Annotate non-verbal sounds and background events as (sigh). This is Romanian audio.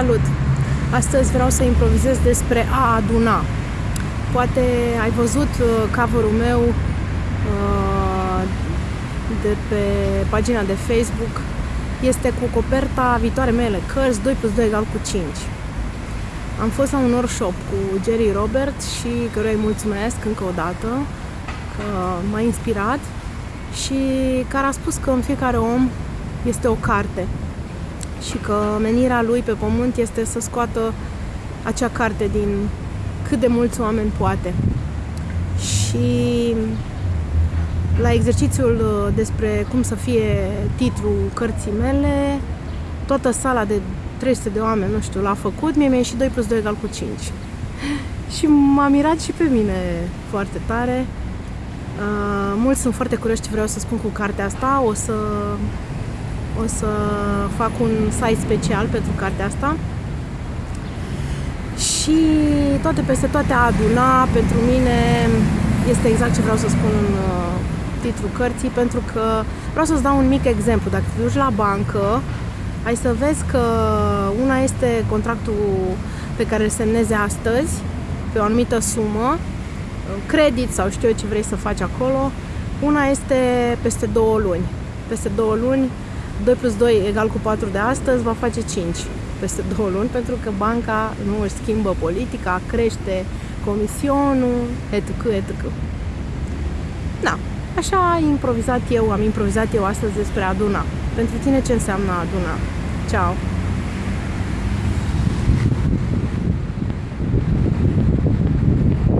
Salut! Astăzi vreau să improvizez despre a aduna. Poate ai văzut uh, cover-ul meu uh, de pe pagina de Facebook. Este cu coperta viitoare mele, cărți 2 plus 2 egal cu 5. Am fost la un workshop cu Jerry Robert și căruia îi mulțumesc încă o dată că m-a inspirat și care a spus că în fiecare om este o carte și că menirea lui pe pământ este să scoată acea carte din cât de mulți oameni poate. Și la exercițiul uh, despre cum să fie titlul cărții mele, toată sala de 300 de oameni, nu știu, l-a făcut, mie mi-a ieșit 2 plus 2 egal cu 5. (laughs) și m-a mirat și pe mine foarte tare. Uh, mulți sunt foarte curioși ce vreau să spun cu cartea asta. O să o să fac un site special pentru cartea asta și toate peste toate a aduna pentru mine este exact ce vreau să spun în uh, titlul cărții pentru că vreau să-ți dau un mic exemplu. Dacă te duci la bancă, ai să vezi că una este contractul pe care îl semnezi astăzi pe o anumită sumă, credit sau știu eu ce vrei să faci acolo, una este peste două luni. Peste două luni 2 plus 2 egal cu 4 de astăzi va face 5 peste (laughs) 2 luni, pentru că banca nu își schimbă politica, crește comisionul, etc. etc. Da, așa am improvizat eu, am improvizat eu astăzi despre aduna. Pentru tine ce înseamnă aduna? Ciao!